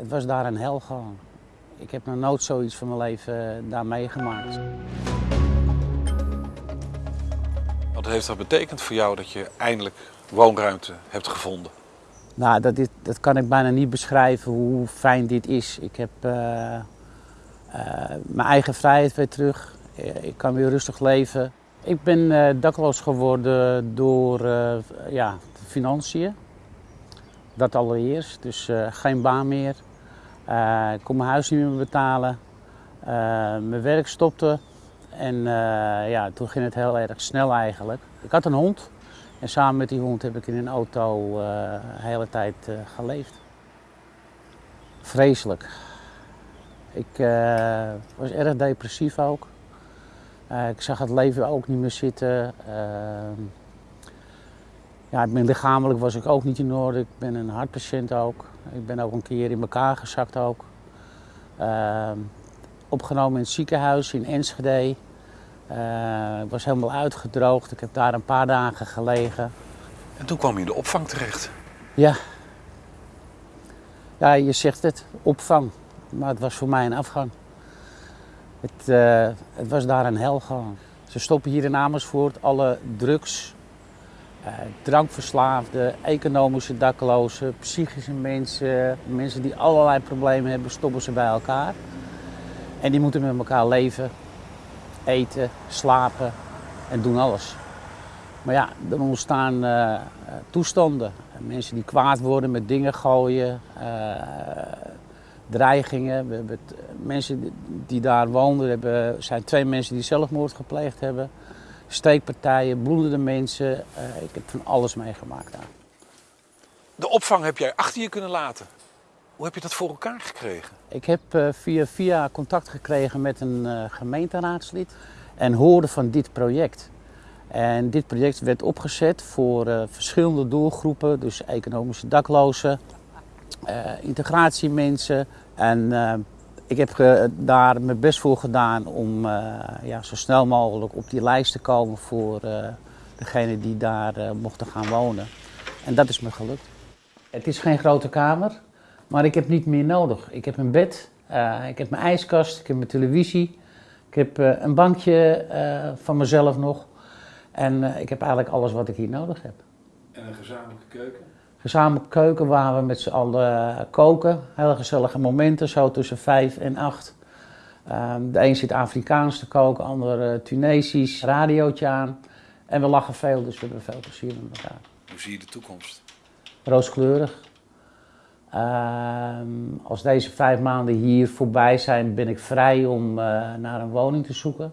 Het was daar een hel gewoon. Ik heb nog nooit zoiets van mijn leven eh, daar meegemaakt. Wat heeft dat betekend voor jou dat je eindelijk woonruimte hebt gevonden? Nou, dat, is, dat kan ik bijna niet beschrijven hoe fijn dit is. Ik heb eh, eh, mijn eigen vrijheid weer terug. Ik kan weer rustig leven. Ik ben eh, dakloos geworden door ja, de financiën. Dat allereerst. Dus geen baan meer. Eh, ik kon mijn huis niet meer betalen. Eh, mijn werk stopte. En eh, ja, toen ging het heel erg snel eigenlijk. Ik had een hond. En samen met die hond heb ik in een auto de hele tijd geleefd. Vreselijk. Ik was erg depressief ook. Ik zag het leven ook niet meer zitten. Ehm, ja, ben lichamelijk was ik ook niet in orde. Ik ben een hartpatiënt ook. Ik ben ook een keer in elkaar gezakt ook. Ehm, opgenomen in het ziekenhuis in Enschede. Eh, ik was helemaal uitgedroogd. Ik heb daar een paar dagen gelegen. En toen kwam je in de opvang terecht. Ja. Ja, je zegt het, opvang. Maar het was voor mij een afgang. Het, eh, het was daar een hel gewoon. Ze stoppen hier in Amersfoort alle drugs, drankverslaafden, economische daklozen, psychische mensen, mensen die allerlei problemen hebben, stoppen ze bij elkaar. En die moeten met elkaar leven, eten, slapen en doen alles. Maar ja, er ontstaan eh, eh, toestanden. Mensen die kwaad worden met dingen gooien, eh, dreigingen. We hebben mensen die- daar woonden, hebben, zijn twee mensen die zelfmoord gepleegd hebben. Steekpartijen, bloedende mensen. Eh, ik heb van alles meegemaakt daar. De opvang heb jij achter je kunnen laten. Hoe heb je dat voor elkaar gekregen? Ik heb eh, via via contact gekregen met een eh, gemeenteraadslid en hoorde van dit project. En dit project werd opgezet voor verschillende doelgroepen, dus economische daklozen, integratiemensen. En ik heb ge- daar mijn best voor gedaan om eh, ja, zo snel mogelijk op die lijst te komen voor eh degenen die daar eh, mochten gaan wonen. En dat is me gelukt. Het is geen grote kamer, maar ik heb niet meer nodig. Ik heb een bed, eh, ik heb mijn ijskast, ik heb mijn televisie, ik heb eh, een bankje eh, van mezelf nog. En eh, ik heb eigenlijk alles wat ik hier nodig heb. En een gezamenlijke keuken? Gezamenlijke keuken waar we met z'n allen eh, koken. Hele gezellige momenten, zo tussen vijf en acht. Ehm, de een zit Afrikaans te koken, de ander eh, Tunesisch. Radiootje aan. En we lachen veel, dus we hebben veel plezier met elkaar. Hoe zie je de toekomst? rooskleurig. Ehm, als deze vijf maanden hier voorbij zijn, ben ik vrij om eh, naar een woning te zoeken.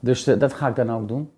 Dus dat ga ik dan ook doen.